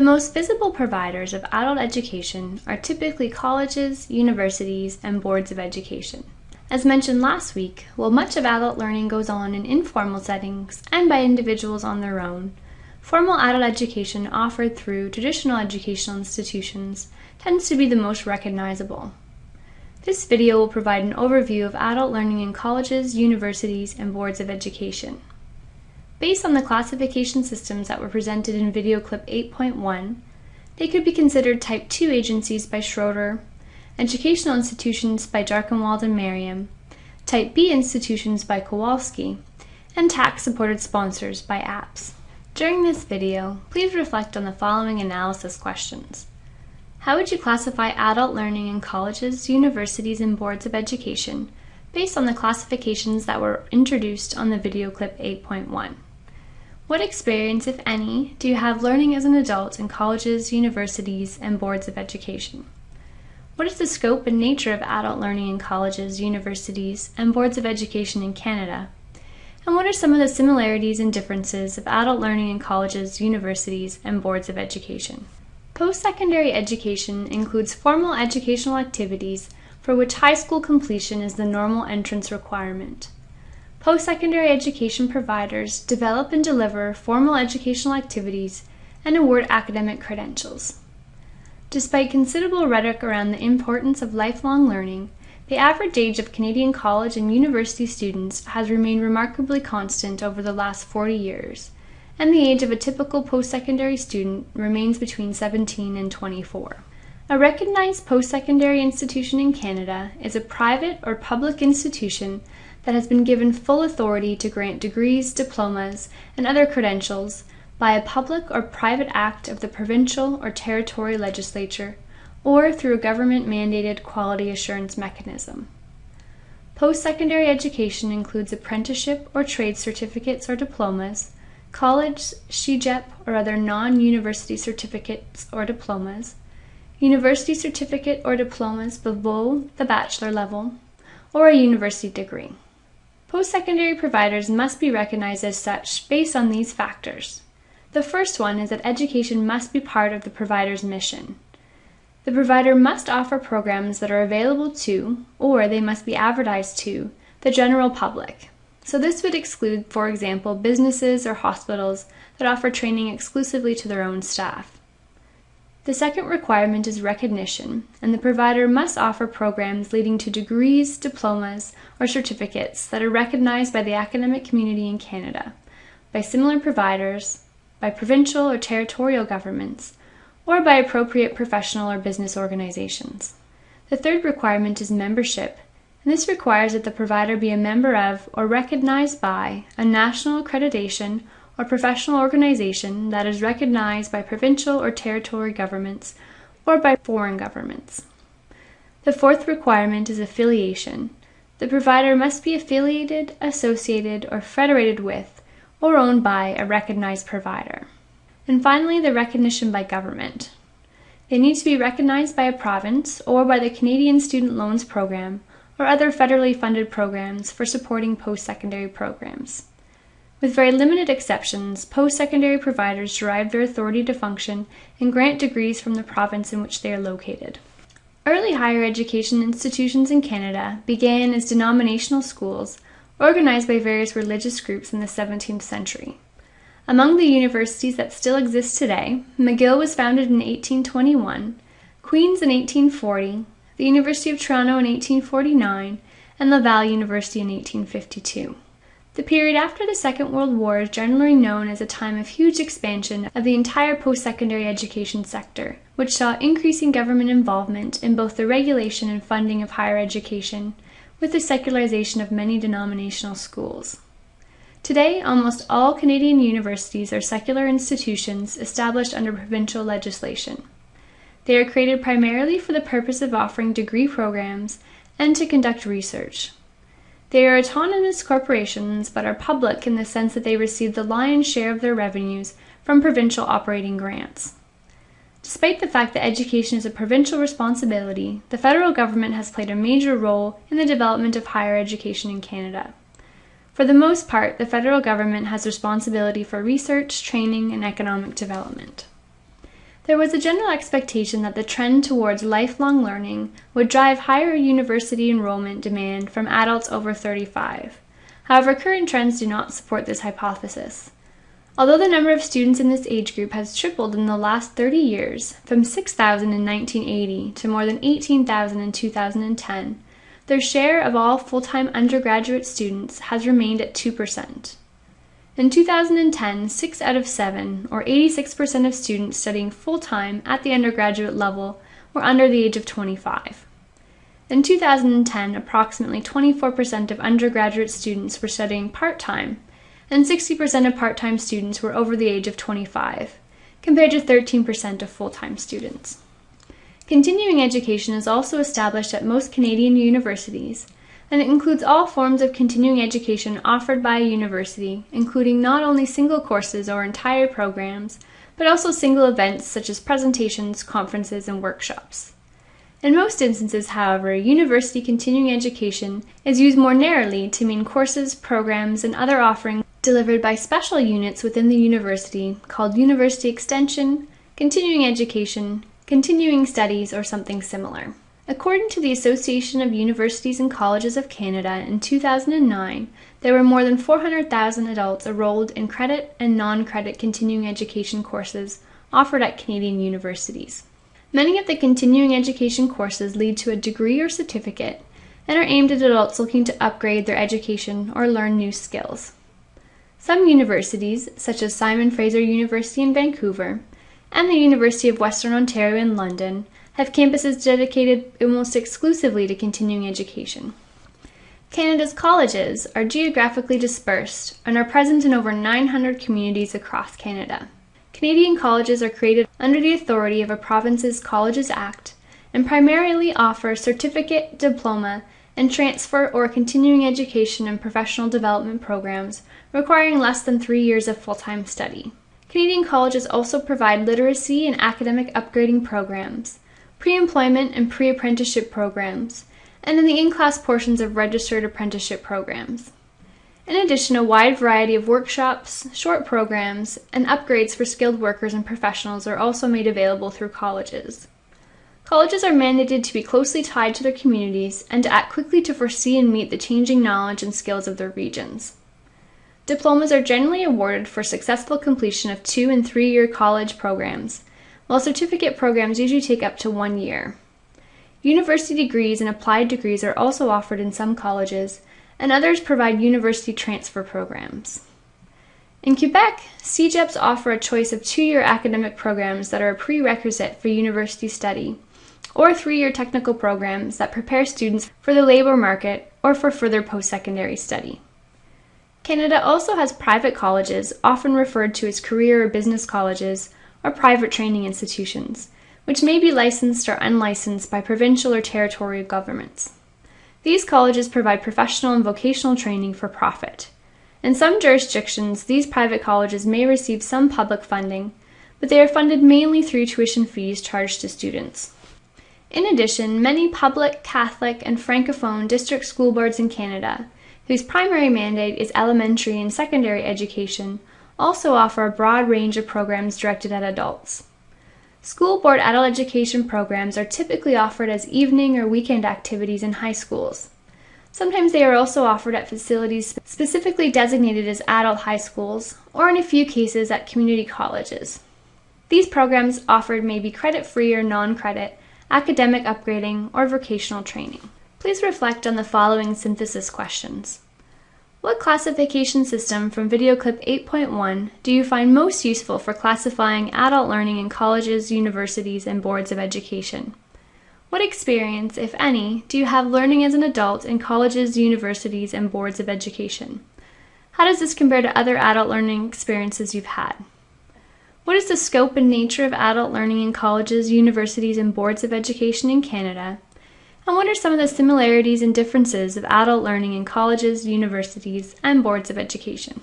The most visible providers of adult education are typically colleges, universities, and boards of education. As mentioned last week, while much of adult learning goes on in informal settings and by individuals on their own, formal adult education offered through traditional educational institutions tends to be the most recognizable. This video will provide an overview of adult learning in colleges, universities, and boards of education. Based on the classification systems that were presented in video clip 8.1, they could be considered Type 2 agencies by Schroeder, educational institutions by Darkenwald and Merriam, Type B institutions by Kowalski, and tax-supported sponsors by APPS. During this video, please reflect on the following analysis questions. How would you classify adult learning in colleges, universities, and boards of education based on the classifications that were introduced on the video clip 8.1? What experience, if any, do you have learning as an adult in colleges, universities, and boards of education? What is the scope and nature of adult learning in colleges, universities, and boards of education in Canada? And what are some of the similarities and differences of adult learning in colleges, universities, and boards of education? Post-secondary education includes formal educational activities for which high school completion is the normal entrance requirement. Post-secondary education providers develop and deliver formal educational activities and award academic credentials. Despite considerable rhetoric around the importance of lifelong learning, the average age of Canadian college and university students has remained remarkably constant over the last 40 years, and the age of a typical post-secondary student remains between 17 and 24. A recognized post-secondary institution in Canada is a private or public institution that has been given full authority to grant degrees, diplomas, and other credentials by a public or private act of the provincial or territory legislature or through a government mandated quality assurance mechanism. Post secondary education includes apprenticeship or trade certificates or diplomas, college, CEGEP, or other non university certificates or diplomas, university certificate or diplomas below the bachelor level, or a university degree. Post-secondary providers must be recognized as such based on these factors. The first one is that education must be part of the provider's mission. The provider must offer programs that are available to, or they must be advertised to, the general public. So this would exclude, for example, businesses or hospitals that offer training exclusively to their own staff. The second requirement is recognition, and the provider must offer programs leading to degrees, diplomas, or certificates that are recognized by the academic community in Canada, by similar providers, by provincial or territorial governments, or by appropriate professional or business organizations. The third requirement is membership, and this requires that the provider be a member of or recognized by a national accreditation or professional organization that is recognized by provincial or territory governments or by foreign governments. The fourth requirement is affiliation. The provider must be affiliated, associated, or federated with, or owned by a recognized provider. And finally, the recognition by government. They need to be recognized by a province or by the Canadian Student Loans Program or other federally funded programs for supporting post-secondary programs. With very limited exceptions, post-secondary providers derive their authority to function and grant degrees from the province in which they are located. Early higher education institutions in Canada began as denominational schools organized by various religious groups in the 17th century. Among the universities that still exist today, McGill was founded in 1821, Queen's in 1840, the University of Toronto in 1849, and Laval University in 1852. The period after the Second World War is generally known as a time of huge expansion of the entire post-secondary education sector, which saw increasing government involvement in both the regulation and funding of higher education, with the secularization of many denominational schools. Today, almost all Canadian universities are secular institutions established under provincial legislation. They are created primarily for the purpose of offering degree programs and to conduct research. They are autonomous corporations but are public in the sense that they receive the lion's share of their revenues from provincial operating grants. Despite the fact that education is a provincial responsibility, the federal government has played a major role in the development of higher education in Canada. For the most part, the federal government has responsibility for research, training, and economic development. There was a general expectation that the trend towards lifelong learning would drive higher university enrollment demand from adults over 35. However, current trends do not support this hypothesis. Although the number of students in this age group has tripled in the last 30 years, from 6,000 in 1980 to more than 18,000 in 2010, their share of all full time undergraduate students has remained at 2%. In 2010, 6 out of 7, or 86% of students studying full time at the undergraduate level, were under the age of 25. In 2010, approximately 24% of undergraduate students were studying part time, and 60% of part time students were over the age of 25, compared to 13% of full time students. Continuing education is also established at most Canadian universities, and it includes all forms of continuing education offered by a university, including not only single courses or entire programs, but also single events such as presentations, conferences, and workshops. In most instances, however, university continuing education is used more narrowly to mean courses, programs, and other offerings delivered by special units within the university called University Extension, Continuing Education, Continuing Studies, or something similar. According to the Association of Universities and Colleges of Canada in 2009, there were more than 400,000 adults enrolled in credit and non credit continuing education courses offered at Canadian universities. Many of the continuing education courses lead to a degree or certificate and are aimed at adults looking to upgrade their education or learn new skills. Some universities, such as Simon Fraser University in Vancouver and the University of Western Ontario in London, have campuses dedicated almost exclusively to continuing education. Canada's colleges are geographically dispersed and are present in over 900 communities across Canada. Canadian colleges are created under the authority of a province's Colleges Act and primarily offer certificate, diploma, and transfer or continuing education and professional development programs requiring less than three years of full time study. Canadian colleges also provide literacy and academic upgrading programs, pre employment and pre apprenticeship programs, and in the in class portions of registered apprenticeship programs. In addition, a wide variety of workshops, short programs, and upgrades for skilled workers and professionals are also made available through colleges. Colleges are mandated to be closely tied to their communities and to act quickly to foresee and meet the changing knowledge and skills of their regions. Diplomas are generally awarded for successful completion of two and three year college programs, while certificate programs usually take up to one year. University degrees and applied degrees are also offered in some colleges, and others provide university transfer programs. In Quebec, CEGEPs offer a choice of two year academic programs that are a prerequisite for university study, or three year technical programs that prepare students for the labour market or for further post secondary study. Canada also has private colleges, often referred to as career or business colleges, or private training institutions, which may be licensed or unlicensed by provincial or territorial governments. These colleges provide professional and vocational training for profit. In some jurisdictions, these private colleges may receive some public funding, but they are funded mainly through tuition fees charged to students. In addition, many public, Catholic, and Francophone district school boards in Canada, whose primary mandate is elementary and secondary education, also offer a broad range of programs directed at adults. School board adult education programs are typically offered as evening or weekend activities in high schools. Sometimes they are also offered at facilities specifically designated as adult high schools, or in a few cases at community colleges. These programs offered may be credit free or non credit, academic upgrading, or vocational training. Please reflect on the following synthesis questions. What classification system from video clip 8.1 do you find most useful for classifying adult learning in colleges, universities, and boards of education? What experience, if any, do you have learning as an adult in colleges, universities, and boards of education? How does this compare to other adult learning experiences you've had? What is the scope and nature of adult learning in colleges, universities, and boards of education in Canada? And what are some of the similarities and differences of adult learning in colleges, universities, and boards of education?